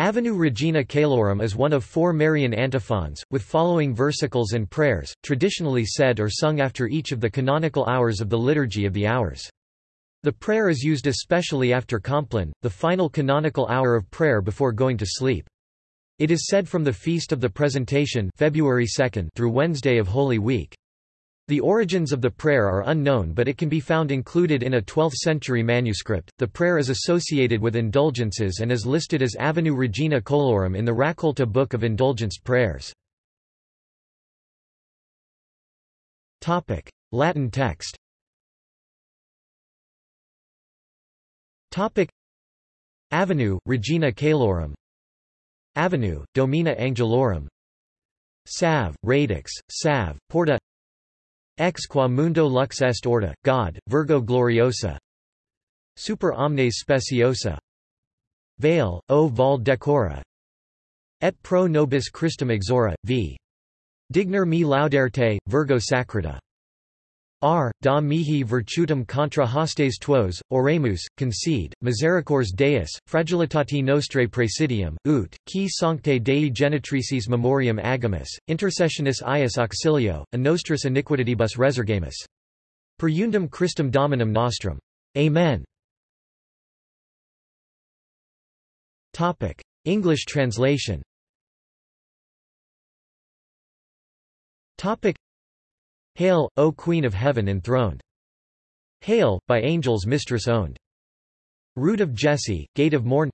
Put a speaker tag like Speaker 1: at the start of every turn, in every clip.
Speaker 1: Avenue Regina Caelorum is one of four Marian antiphons, with following versicles and prayers, traditionally said or sung after each of the canonical hours of the Liturgy of the Hours. The prayer is used especially after Compline, the final canonical hour of prayer before going to sleep. It is said from the Feast of the Presentation February 2 through Wednesday of Holy Week. The origins of the prayer are unknown but it can be found included in a 12th-century manuscript. The prayer is associated with indulgences and is listed as Avenue Regina Caelorum in the Raccolta Book of Indulgenced Prayers. Topic: Latin text. Topic: Avenue Regina Caelorum. Avenue Domina Angelorum. Salve, radix, salve, porta Ex qua mundo lux est orta, God, Virgo gloriosa. Super omnes speciosa. Veil, o val decora. Et pro nobis Christum exora, v. Digner me lauderte, Virgo sacrata R. Da mihi virtutum contra hostes tuos, oremus, concede, misericors Deus, fragilitati nostrae praesidium, ut, qui sancte Dei genitrices memoriam agamus, intercessionis ius auxilio, a nostris iniquitibus resurgamus. Per undum Christum Dominum nostrum. Amen. English translation Hail, O Queen of Heaven enthroned! Hail, by angels mistress owned! Root of Jesse, gate of morn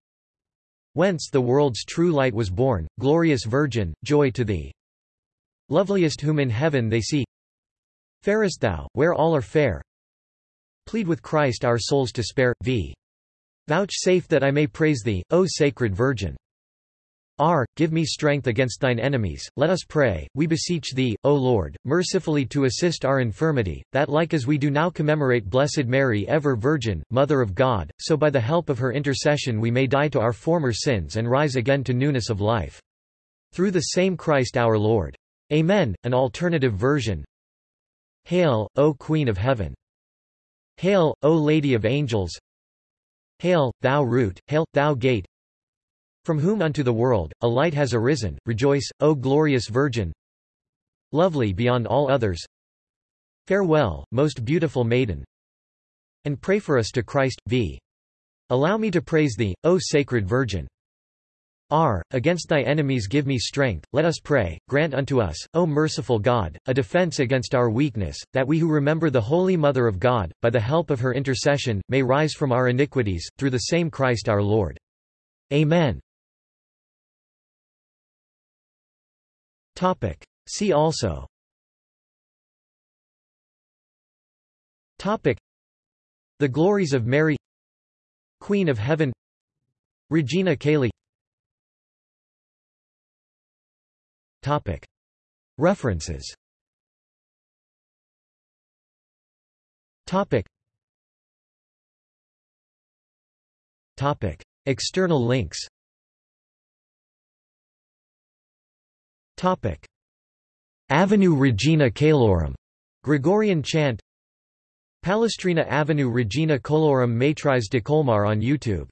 Speaker 1: Whence the world's true light was born, glorious Virgin, joy to thee! Loveliest whom in heaven they see Fairest thou, where all are fair Plead with Christ our souls to spare, v. Vouchsafe that I may praise thee, O Sacred Virgin! R. Give me strength against thine enemies, let us pray, we beseech thee, O Lord, mercifully to assist our infirmity, that like as we do now commemorate Blessed Mary ever Virgin, Mother of God, so by the help of her intercession we may die to our former sins and rise again to newness of life. Through the same Christ our Lord. Amen. An alternative version Hail, O Queen of Heaven! Hail, O Lady of Angels! Hail, thou root, hail, thou gate, from whom unto the world, a light has arisen, rejoice, O glorious Virgin! Lovely beyond all others! Farewell, most beautiful maiden! And pray for us to Christ, v. Allow me to praise thee, O Sacred Virgin! R. Against thy enemies give me strength, let us pray, grant unto us, O merciful God, a defense against our weakness, that we who remember the Holy Mother of God, by the help of her intercession, may rise from our iniquities, through the same Christ our Lord. Amen. Topic. See also Topic. The glories of Mary Queen of Heaven Regina Caeli Topic. References Topic. Topic. External links Topic. Avenue Regina Caelorum, Gregorian chant. Palestrina Avenue Regina Caelorum Maîtrise de Colmar on YouTube